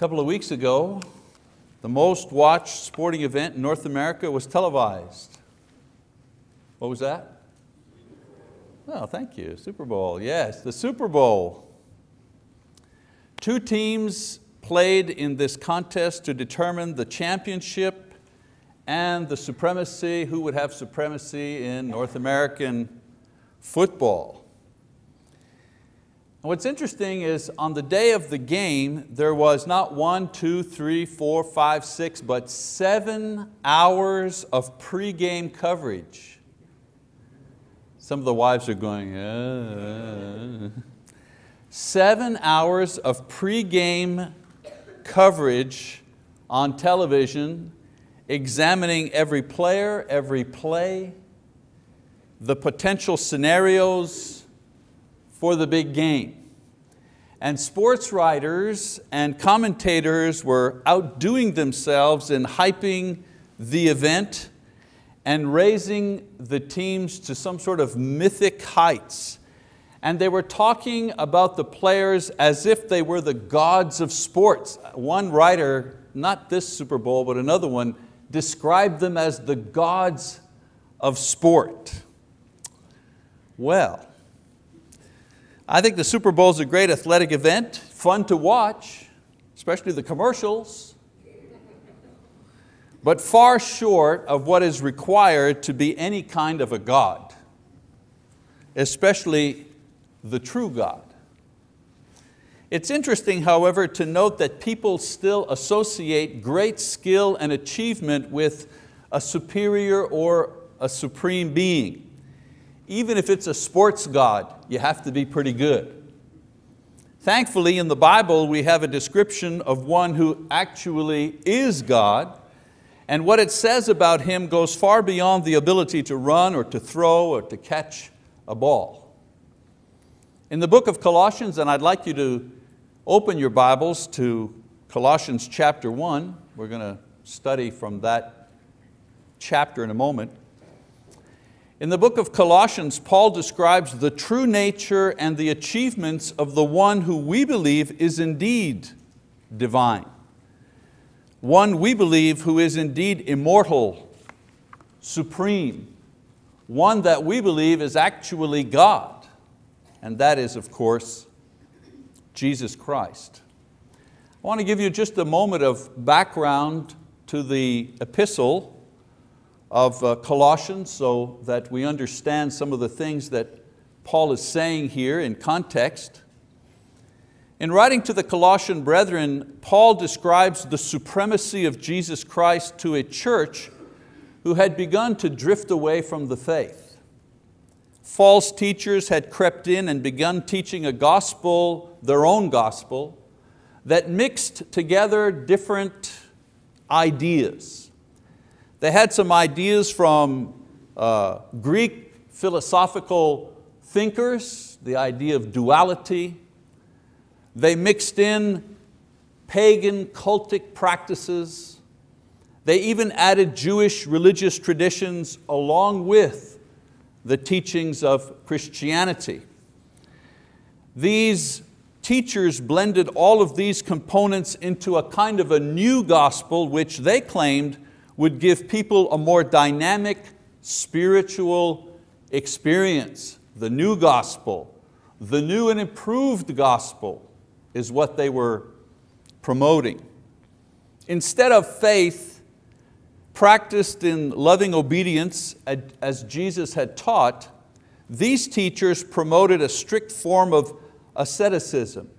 couple of weeks ago, the most watched sporting event in North America was televised. What was that? Oh, thank you, Super Bowl, yes, the Super Bowl. Two teams played in this contest to determine the championship and the supremacy, who would have supremacy in North American football. What's interesting is on the day of the game, there was not one, two, three, four, five, six, but seven hours of pre-game coverage. Some of the wives are going, uh. seven hours of pre-game coverage on television, examining every player, every play, the potential scenarios, for the big game. And sports writers and commentators were outdoing themselves in hyping the event and raising the teams to some sort of mythic heights. And they were talking about the players as if they were the gods of sports. One writer, not this Super Bowl, but another one, described them as the gods of sport. Well, I think the Super Bowl is a great athletic event, fun to watch, especially the commercials, but far short of what is required to be any kind of a God, especially the true God. It's interesting, however, to note that people still associate great skill and achievement with a superior or a supreme being even if it's a sports god, you have to be pretty good. Thankfully in the Bible we have a description of one who actually is God and what it says about Him goes far beyond the ability to run or to throw or to catch a ball. In the book of Colossians, and I'd like you to open your Bibles to Colossians chapter one, we're going to study from that chapter in a moment. In the book of Colossians, Paul describes the true nature and the achievements of the one who we believe is indeed divine. One we believe who is indeed immortal, supreme, one that we believe is actually God, and that is, of course, Jesus Christ. I want to give you just a moment of background to the epistle of uh, Colossians so that we understand some of the things that Paul is saying here in context. In writing to the Colossian brethren, Paul describes the supremacy of Jesus Christ to a church who had begun to drift away from the faith. False teachers had crept in and begun teaching a gospel, their own gospel, that mixed together different ideas they had some ideas from uh, Greek philosophical thinkers, the idea of duality. They mixed in pagan cultic practices. They even added Jewish religious traditions along with the teachings of Christianity. These teachers blended all of these components into a kind of a new gospel which they claimed would give people a more dynamic spiritual experience. The new gospel, the new and improved gospel is what they were promoting. Instead of faith practiced in loving obedience as Jesus had taught, these teachers promoted a strict form of asceticism.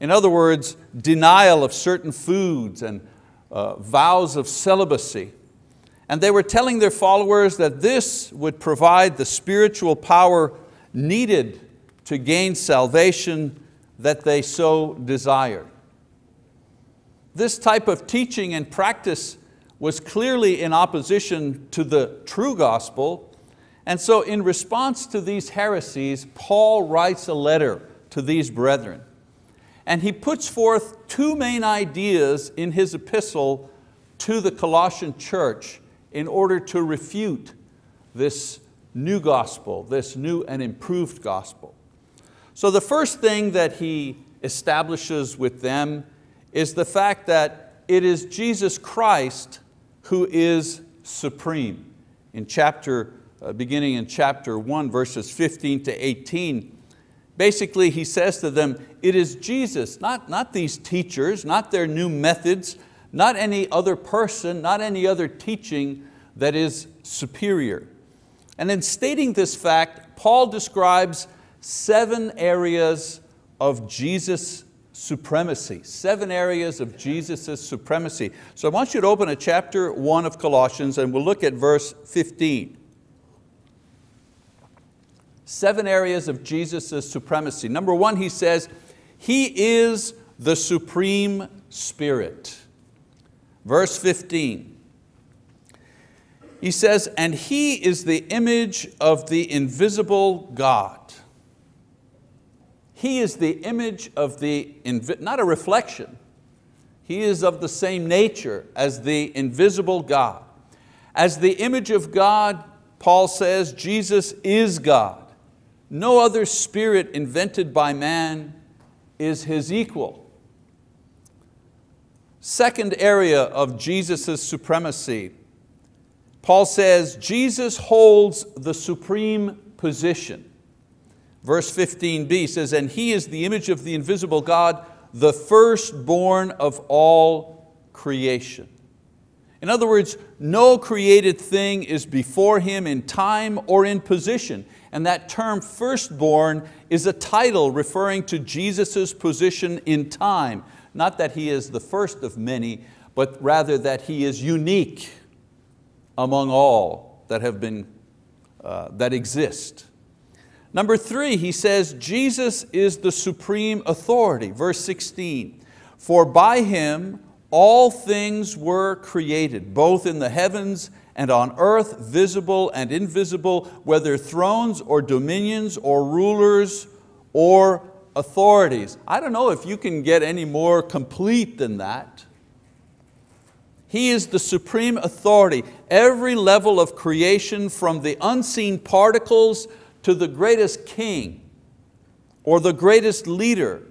In other words, denial of certain foods and uh, vows of celibacy. And they were telling their followers that this would provide the spiritual power needed to gain salvation that they so desired. This type of teaching and practice was clearly in opposition to the true gospel, and so in response to these heresies, Paul writes a letter to these brethren. And he puts forth two main ideas in his epistle to the Colossian church in order to refute this new gospel, this new and improved gospel. So the first thing that he establishes with them is the fact that it is Jesus Christ who is supreme. In chapter, uh, beginning in chapter one, verses 15 to 18, basically he says to them, it is Jesus, not, not these teachers, not their new methods, not any other person, not any other teaching that is superior. And in stating this fact, Paul describes seven areas of Jesus' supremacy, seven areas of Jesus' supremacy. So I want you to open a chapter one of Colossians and we'll look at verse 15. Seven areas of Jesus' supremacy. Number one, he says, He is the supreme spirit. Verse 15, he says, and He is the image of the invisible God. He is the image of the, not a reflection, He is of the same nature as the invisible God. As the image of God, Paul says, Jesus is God. No other spirit invented by man is His equal. Second area of Jesus' supremacy, Paul says, Jesus holds the supreme position. Verse 15b says, and He is the image of the invisible God, the firstborn of all creation. In other words, no created thing is before Him in time or in position. And that term firstborn is a title referring to Jesus' position in time. Not that He is the first of many, but rather that He is unique among all that have been, uh, that exist. Number three, he says, Jesus is the supreme authority. Verse 16, for by Him all things were created, both in the heavens and on earth, visible and invisible, whether thrones or dominions or rulers or authorities. I don't know if you can get any more complete than that. He is the supreme authority. Every level of creation from the unseen particles to the greatest king or the greatest leader,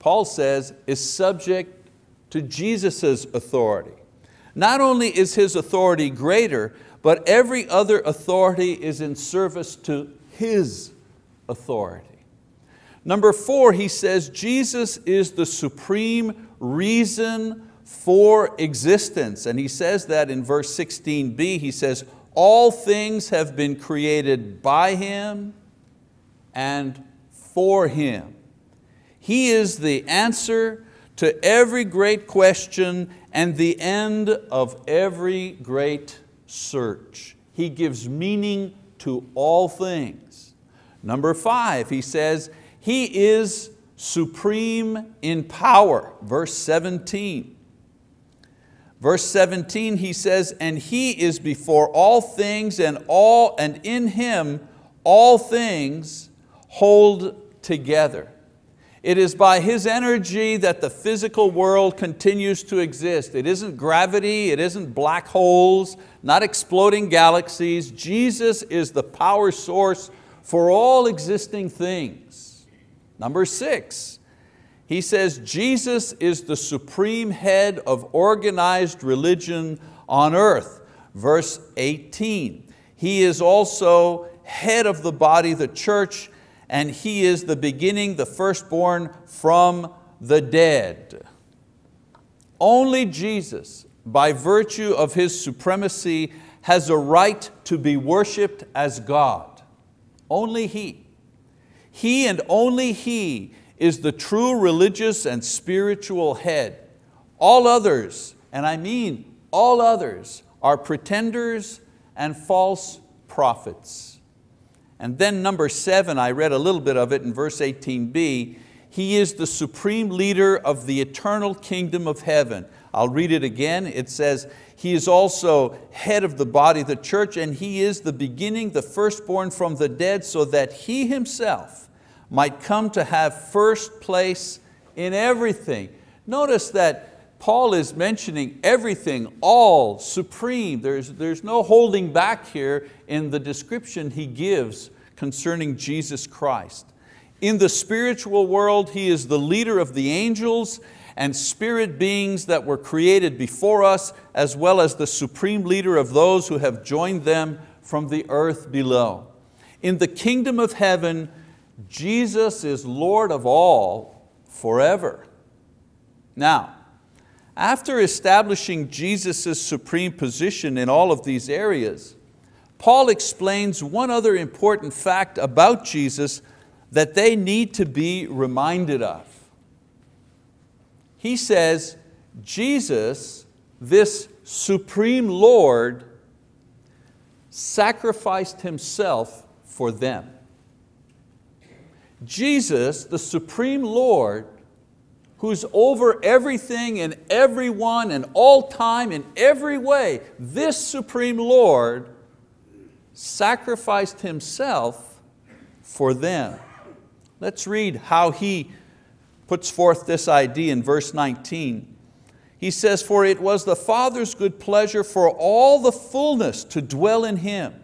Paul says, is subject to Jesus' authority. Not only is His authority greater, but every other authority is in service to His authority. Number four, he says, Jesus is the supreme reason for existence. And he says that in verse 16b, he says, all things have been created by Him and for Him. He is the answer to every great question and the end of every great search. He gives meaning to all things. Number five, he says, He is supreme in power, verse 17. Verse 17 he says, and He is before all things and, all, and in Him all things hold together. It is by His energy that the physical world continues to exist. It isn't gravity, it isn't black holes, not exploding galaxies. Jesus is the power source for all existing things. Number six, he says Jesus is the supreme head of organized religion on earth. Verse 18, He is also head of the body, the church, and He is the beginning, the firstborn from the dead. Only Jesus, by virtue of His supremacy, has a right to be worshiped as God. Only He. He and only He is the true religious and spiritual head. All others, and I mean all others, are pretenders and false prophets. And then number seven, I read a little bit of it in verse 18b, He is the supreme leader of the eternal kingdom of heaven. I'll read it again, it says, He is also head of the body, the church, and He is the beginning, the firstborn from the dead, so that He Himself might come to have first place in everything. Notice that Paul is mentioning everything, all, supreme. There's, there's no holding back here in the description he gives concerning Jesus Christ. In the spiritual world, He is the leader of the angels and spirit beings that were created before us, as well as the supreme leader of those who have joined them from the earth below. In the kingdom of heaven, Jesus is Lord of all forever. Now, after establishing Jesus' supreme position in all of these areas, Paul explains one other important fact about Jesus that they need to be reminded of. He says, Jesus, this supreme Lord, sacrificed Himself for them. Jesus, the supreme Lord, who's over everything and everyone and all time in every way, this supreme Lord sacrificed Himself for them. Let's read how He puts forth this idea in verse 19. He says, for it was the Father's good pleasure for all the fullness to dwell in Him,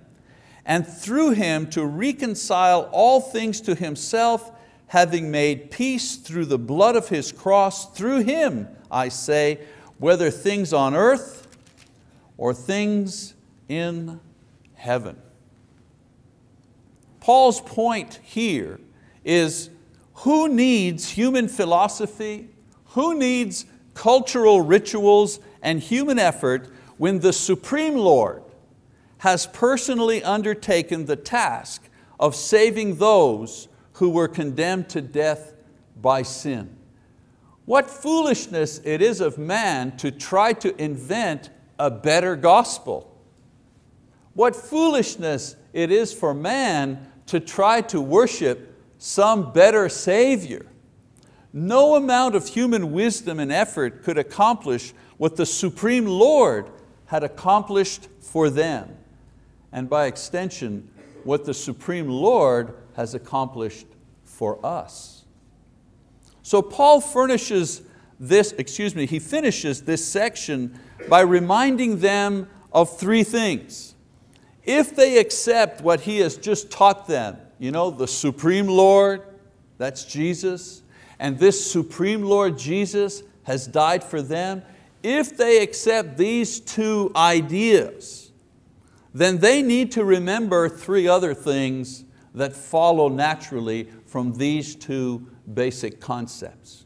and through Him to reconcile all things to Himself, having made peace through the blood of His cross, through Him, I say, whether things on earth or things in heaven. Paul's point here is who needs human philosophy? Who needs cultural rituals and human effort when the Supreme Lord has personally undertaken the task of saving those who were condemned to death by sin. What foolishness it is of man to try to invent a better gospel. What foolishness it is for man to try to worship some better Savior. No amount of human wisdom and effort could accomplish what the Supreme Lord had accomplished for them, and by extension, what the Supreme Lord has accomplished for us. So Paul furnishes this, excuse me, he finishes this section by reminding them of three things. If they accept what he has just taught them, you know, the Supreme Lord, that's Jesus, and this Supreme Lord Jesus has died for them, if they accept these two ideas, then they need to remember three other things that follow naturally from these two basic concepts.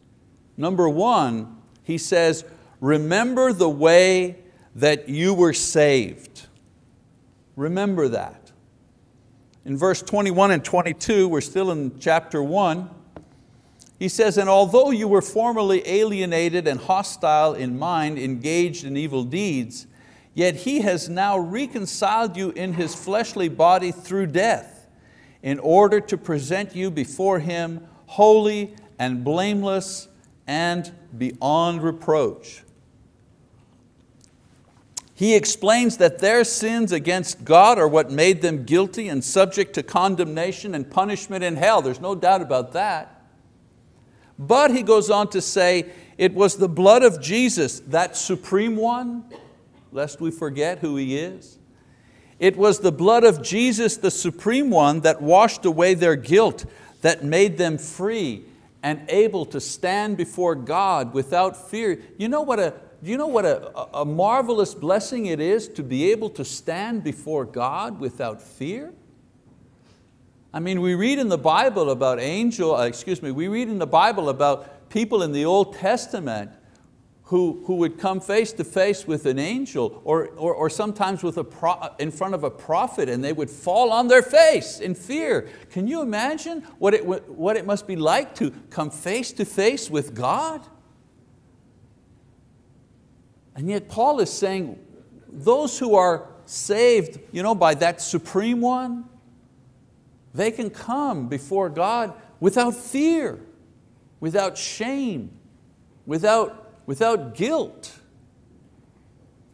Number one, he says, remember the way that you were saved. Remember that. In verse 21 and 22, we're still in chapter one, he says, and although you were formerly alienated and hostile in mind, engaged in evil deeds, yet He has now reconciled you in His fleshly body through death, in order to present you before Him holy and blameless and beyond reproach. He explains that their sins against God are what made them guilty and subject to condemnation and punishment in hell. There's no doubt about that. But he goes on to say, it was the blood of Jesus, that supreme one, lest we forget who He is. It was the blood of Jesus, the supreme one, that washed away their guilt, that made them free and able to stand before God without fear. You know what a, you know what a, a marvelous blessing it is to be able to stand before God without fear? I mean, we read in the Bible about angel, uh, excuse me, we read in the Bible about people in the Old Testament who, who would come face to face with an angel or, or, or sometimes with a pro, in front of a prophet and they would fall on their face in fear. Can you imagine what it, what it must be like to come face to face with God? And yet Paul is saying, those who are saved you know, by that supreme one, they can come before God without fear, without shame, without, without guilt.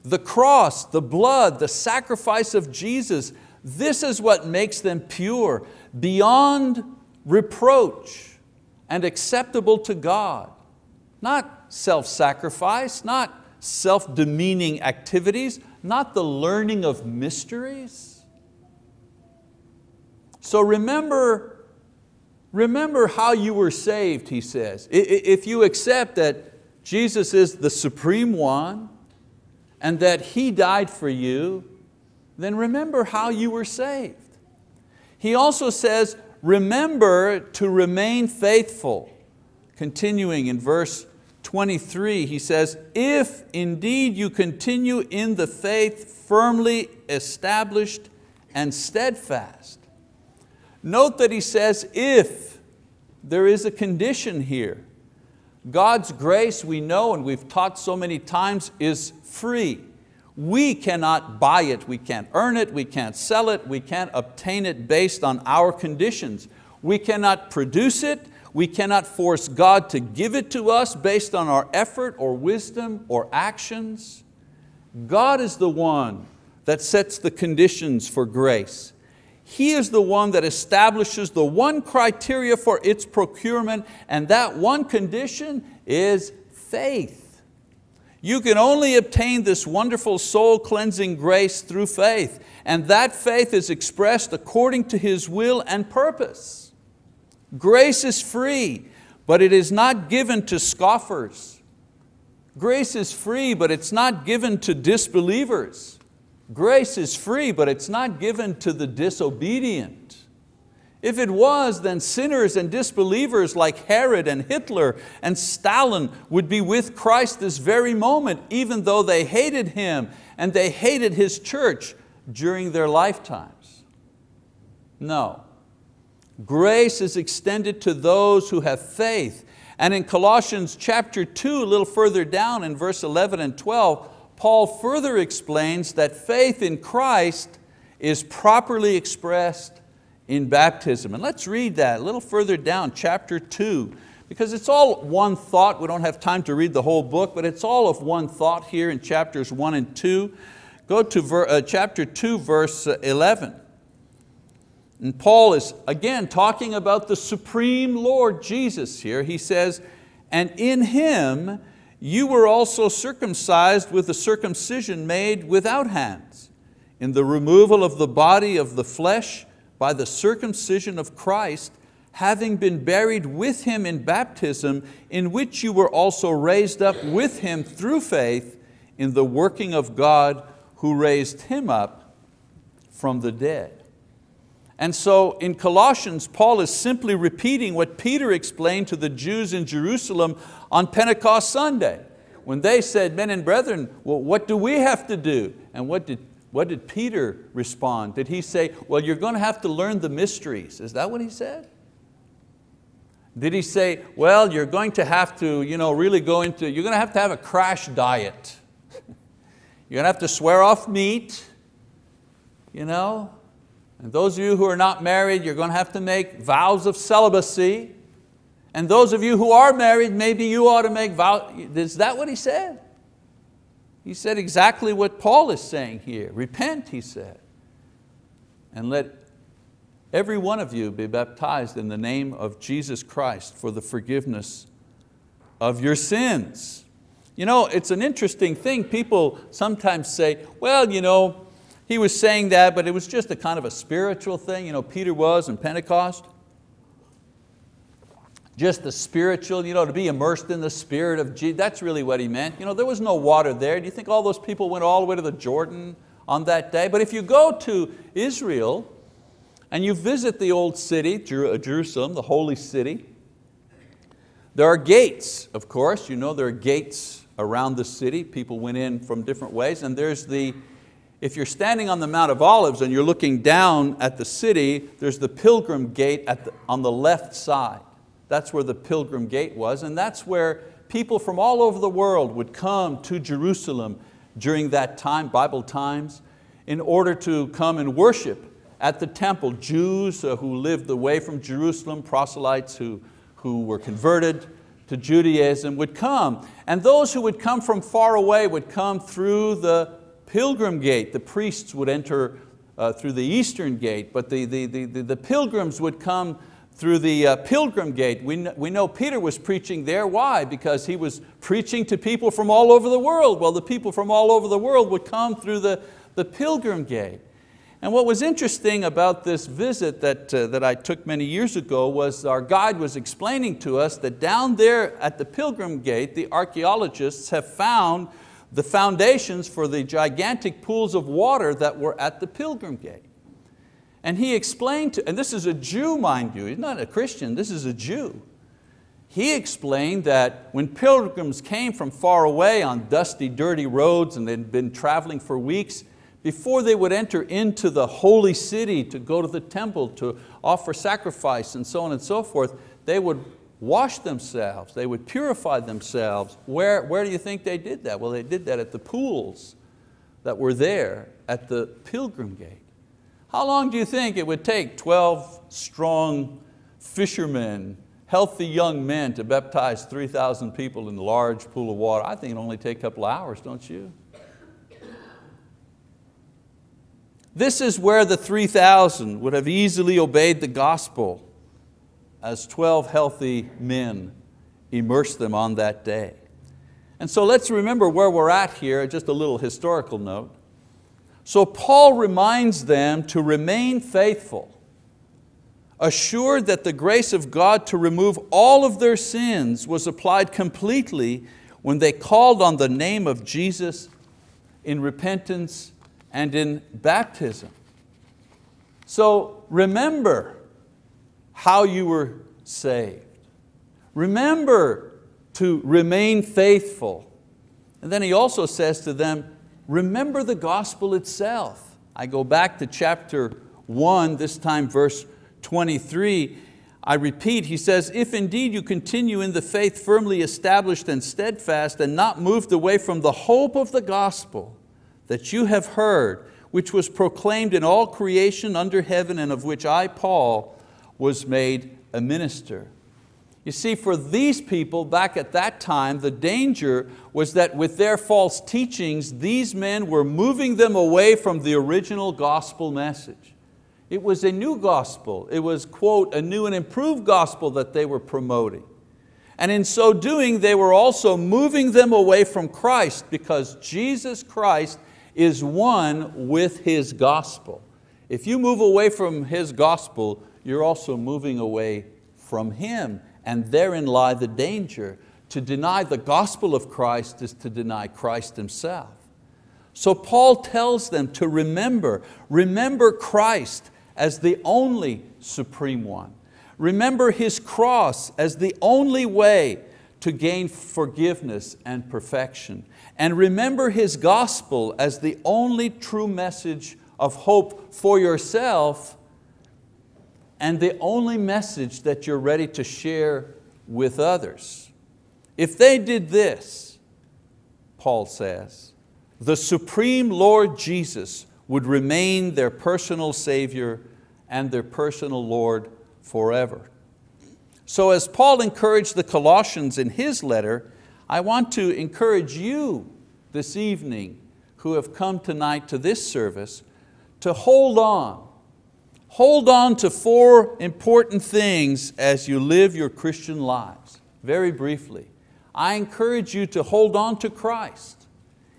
The cross, the blood, the sacrifice of Jesus, this is what makes them pure, beyond reproach and acceptable to God. Not self-sacrifice, not self-demeaning activities, not the learning of mysteries, so remember, remember how you were saved, he says. If you accept that Jesus is the supreme one and that He died for you, then remember how you were saved. He also says, remember to remain faithful. Continuing in verse 23, he says, if indeed you continue in the faith firmly established and steadfast. Note that he says, if, there is a condition here. God's grace, we know and we've taught so many times, is free. We cannot buy it, we can't earn it, we can't sell it, we can't obtain it based on our conditions. We cannot produce it, we cannot force God to give it to us based on our effort or wisdom or actions. God is the one that sets the conditions for grace. He is the one that establishes the one criteria for its procurement and that one condition is faith. You can only obtain this wonderful soul cleansing grace through faith, and that faith is expressed according to His will and purpose. Grace is free, but it is not given to scoffers. Grace is free, but it's not given to disbelievers. Grace is free, but it's not given to the disobedient. If it was, then sinners and disbelievers like Herod and Hitler and Stalin would be with Christ this very moment, even though they hated Him and they hated His church during their lifetimes. No. Grace is extended to those who have faith. And in Colossians chapter 2, a little further down in verse 11 and 12, Paul further explains that faith in Christ is properly expressed in baptism. And let's read that a little further down, chapter two, because it's all one thought. We don't have time to read the whole book, but it's all of one thought here in chapters one and two. Go to uh, chapter two, verse 11. And Paul is again talking about the supreme Lord Jesus here. He says, and in Him you were also circumcised with a circumcision made without hands, in the removal of the body of the flesh by the circumcision of Christ, having been buried with Him in baptism, in which you were also raised up with Him through faith in the working of God who raised Him up from the dead. And so in Colossians, Paul is simply repeating what Peter explained to the Jews in Jerusalem on Pentecost Sunday. When they said, men and brethren, well, what do we have to do? And what did what did Peter respond? Did he say, well, you're going to have to learn the mysteries? Is that what he said? Did he say, well, you're going to have to you know, really go into, you're going to have to have a crash diet. you're going to have to swear off meat. You know? And those of you who are not married, you're going to have to make vows of celibacy. And those of you who are married, maybe you ought to make vows. Is that what he said? He said exactly what Paul is saying here. Repent, he said, and let every one of you be baptized in the name of Jesus Christ for the forgiveness of your sins. You know, it's an interesting thing. People sometimes say, well, you know, he was saying that, but it was just a kind of a spiritual thing. You know, Peter was in Pentecost just the spiritual, you know, to be immersed in the spirit of Jesus, that's really what he meant. You know, there was no water there. Do you think all those people went all the way to the Jordan on that day? But if you go to Israel and you visit the old city, uh, Jerusalem, the holy city, there are gates, of course. You know there are gates around the city. People went in from different ways. And there's the, if you're standing on the Mount of Olives and you're looking down at the city, there's the pilgrim gate the, on the left side. That's where the pilgrim gate was, and that's where people from all over the world would come to Jerusalem during that time, Bible times, in order to come and worship at the temple. Jews uh, who lived away from Jerusalem, proselytes who, who were converted to Judaism would come. And those who would come from far away would come through the pilgrim gate. The priests would enter uh, through the eastern gate, but the, the, the, the pilgrims would come through the uh, pilgrim gate. We, know, we know Peter was preaching there. Why? Because he was preaching to people from all over the world. Well, the people from all over the world would come through the, the pilgrim gate. And what was interesting about this visit that, uh, that I took many years ago was our guide was explaining to us that down there at the Pilgrim Gate, the archeologists have found the foundations for the gigantic pools of water that were at the Pilgrim Gate. And he explained to, and this is a Jew mind you, he's not a Christian, this is a Jew. He explained that when pilgrims came from far away on dusty, dirty roads and they'd been traveling for weeks, before they would enter into the holy city to go to the temple to offer sacrifice and so on and so forth, they would wash themselves, they would purify themselves. Where, where do you think they did that? Well, they did that at the pools that were there at the pilgrim gate. How long do you think it would take 12 strong fishermen, healthy young men to baptize 3,000 people in a large pool of water? I think it only take a couple hours, don't you? This is where the 3,000 would have easily obeyed the gospel as 12 healthy men immersed them on that day. And so let's remember where we're at here, just a little historical note. So Paul reminds them to remain faithful, assured that the grace of God to remove all of their sins was applied completely when they called on the name of Jesus in repentance and in baptism. So remember how you were saved. Remember to remain faithful. And then he also says to them, remember the gospel itself. I go back to chapter one, this time verse 23, I repeat, he says, if indeed you continue in the faith firmly established and steadfast and not moved away from the hope of the gospel, that you have heard, which was proclaimed in all creation under heaven and of which I, Paul, was made a minister. You see, for these people back at that time, the danger was that with their false teachings, these men were moving them away from the original gospel message. It was a new gospel. It was, quote, a new and improved gospel that they were promoting. And in so doing, they were also moving them away from Christ because Jesus Christ is one with His gospel. If you move away from His gospel, you're also moving away from Him, and therein lie the danger. To deny the gospel of Christ is to deny Christ Himself. So Paul tells them to remember, remember Christ as the only supreme one. Remember His cross as the only way to gain forgiveness and perfection and remember His gospel as the only true message of hope for yourself and the only message that you're ready to share with others. If they did this, Paul says, the supreme Lord Jesus would remain their personal Savior and their personal Lord forever. So as Paul encouraged the Colossians in his letter, I want to encourage you this evening who have come tonight to this service to hold on. Hold on to four important things as you live your Christian lives. Very briefly, I encourage you to hold on to Christ.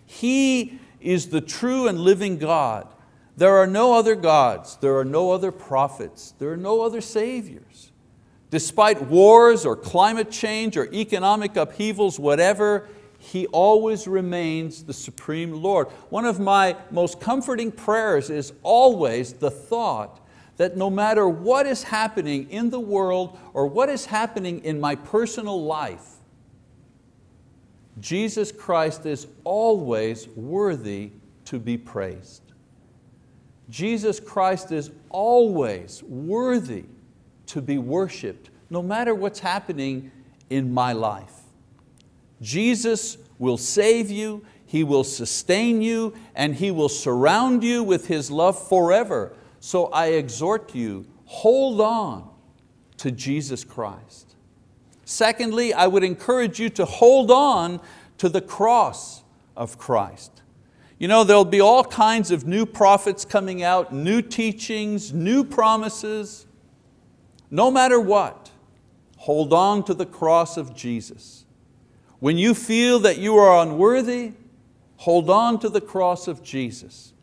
He is the true and living God. There are no other gods, there are no other prophets, there are no other saviors. Despite wars or climate change or economic upheavals, whatever, He always remains the supreme Lord. One of my most comforting prayers is always the thought that no matter what is happening in the world or what is happening in my personal life, Jesus Christ is always worthy to be praised. Jesus Christ is always worthy to be worshiped, no matter what's happening in my life. Jesus will save you, He will sustain you, and He will surround you with His love forever. So I exhort you, hold on to Jesus Christ. Secondly, I would encourage you to hold on to the cross of Christ. You know, there'll be all kinds of new prophets coming out, new teachings, new promises. No matter what, hold on to the cross of Jesus. When you feel that you are unworthy, hold on to the cross of Jesus.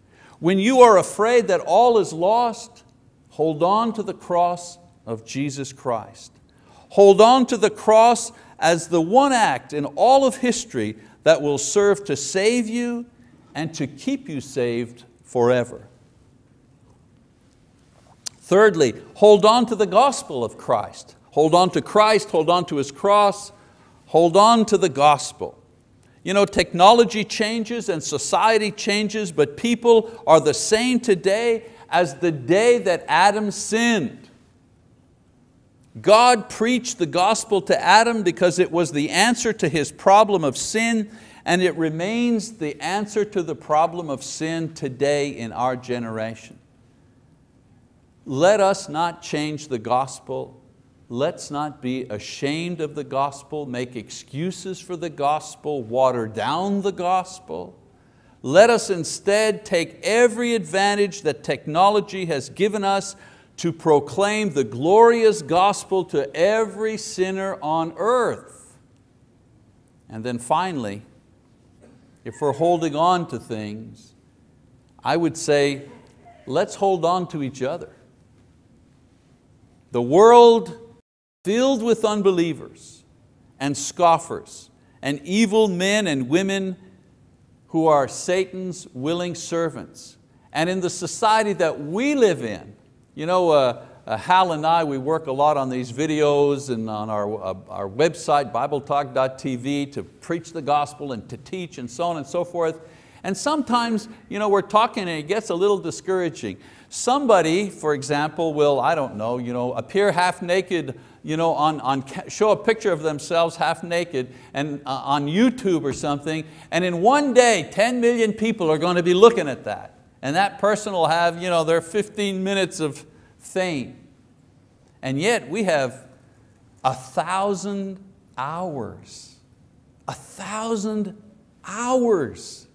When you are afraid that all is lost, hold on to the cross of Jesus Christ. Hold on to the cross as the one act in all of history that will serve to save you and to keep you saved forever. Thirdly, hold on to the gospel of Christ. Hold on to Christ, hold on to His cross, hold on to the gospel. You know, technology changes and society changes, but people are the same today as the day that Adam sinned. God preached the gospel to Adam because it was the answer to his problem of sin and it remains the answer to the problem of sin today in our generation. Let us not change the gospel. Let's not be ashamed of the gospel, make excuses for the gospel, water down the gospel. Let us instead take every advantage that technology has given us to proclaim the glorious gospel to every sinner on earth. And then finally, if we're holding on to things, I would say, let's hold on to each other. The world filled with unbelievers and scoffers and evil men and women who are Satan's willing servants. And in the society that we live in, you know, uh, uh, Hal and I, we work a lot on these videos and on our, uh, our website, BibleTalk.tv, to preach the gospel and to teach and so on and so forth. And sometimes you know, we're talking and it gets a little discouraging. Somebody, for example, will, I don't know, you know, appear half naked, you know, on, on, show a picture of themselves half naked and, uh, on YouTube or something, and in one day, 10 million people are going to be looking at that. And that person will have you know, their 15 minutes of fame. And yet we have a thousand hours, a thousand hours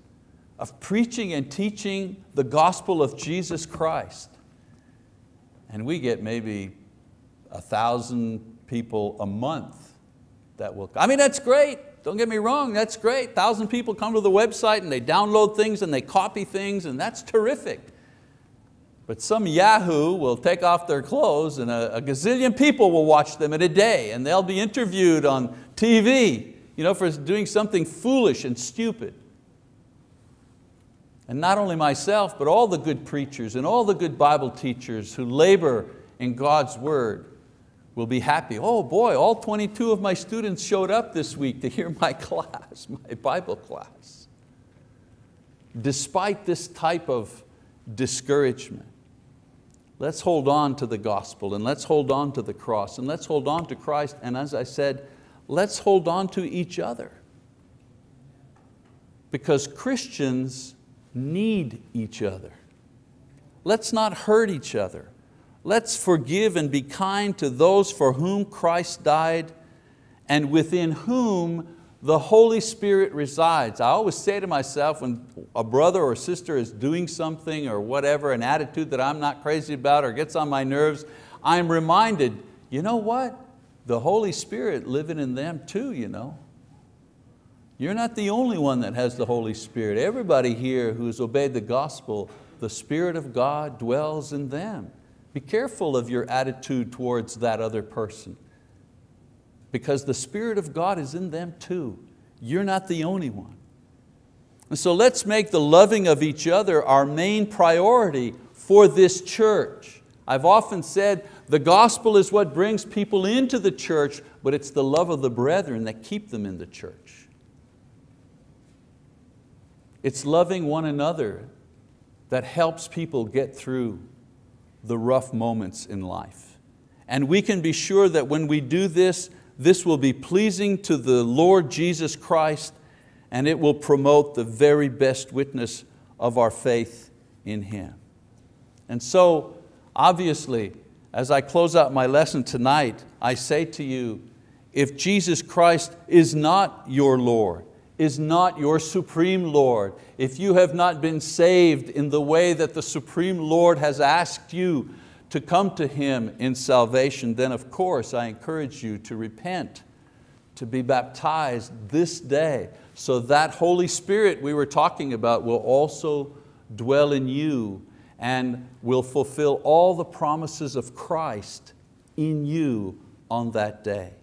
of preaching and teaching the gospel of Jesus Christ. And we get maybe a thousand people a month that will, I mean, that's great. Don't get me wrong, that's great. Thousand people come to the website and they download things and they copy things and that's terrific. But some Yahoo will take off their clothes and a, a gazillion people will watch them in a day and they'll be interviewed on TV you know, for doing something foolish and stupid. And not only myself, but all the good preachers and all the good Bible teachers who labor in God's word will be happy. Oh boy, all 22 of my students showed up this week to hear my class, my Bible class. Despite this type of discouragement, Let's hold on to the gospel and let's hold on to the cross and let's hold on to Christ and as I said, let's hold on to each other. Because Christians need each other. Let's not hurt each other. Let's forgive and be kind to those for whom Christ died and within whom the Holy Spirit resides. I always say to myself when a brother or sister is doing something or whatever, an attitude that I'm not crazy about or gets on my nerves, I'm reminded, you know what? The Holy Spirit living in them too, you know. You're not the only one that has the Holy Spirit. Everybody here who's obeyed the gospel, the Spirit of God dwells in them. Be careful of your attitude towards that other person because the Spirit of God is in them too. You're not the only one. And so let's make the loving of each other our main priority for this church. I've often said the gospel is what brings people into the church, but it's the love of the brethren that keep them in the church. It's loving one another that helps people get through the rough moments in life. And we can be sure that when we do this, this will be pleasing to the Lord Jesus Christ and it will promote the very best witness of our faith in Him. And so, obviously, as I close out my lesson tonight, I say to you, if Jesus Christ is not your Lord, is not your supreme Lord, if you have not been saved in the way that the supreme Lord has asked you to come to Him in salvation, then of course I encourage you to repent, to be baptized this day, so that Holy Spirit we were talking about will also dwell in you and will fulfill all the promises of Christ in you on that day.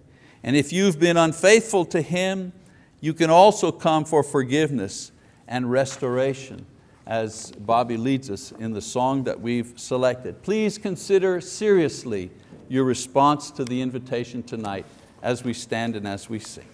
And if you've been unfaithful to Him, you can also come for forgiveness and restoration as Bobby leads us in the song that we've selected. Please consider seriously your response to the invitation tonight as we stand and as we sing.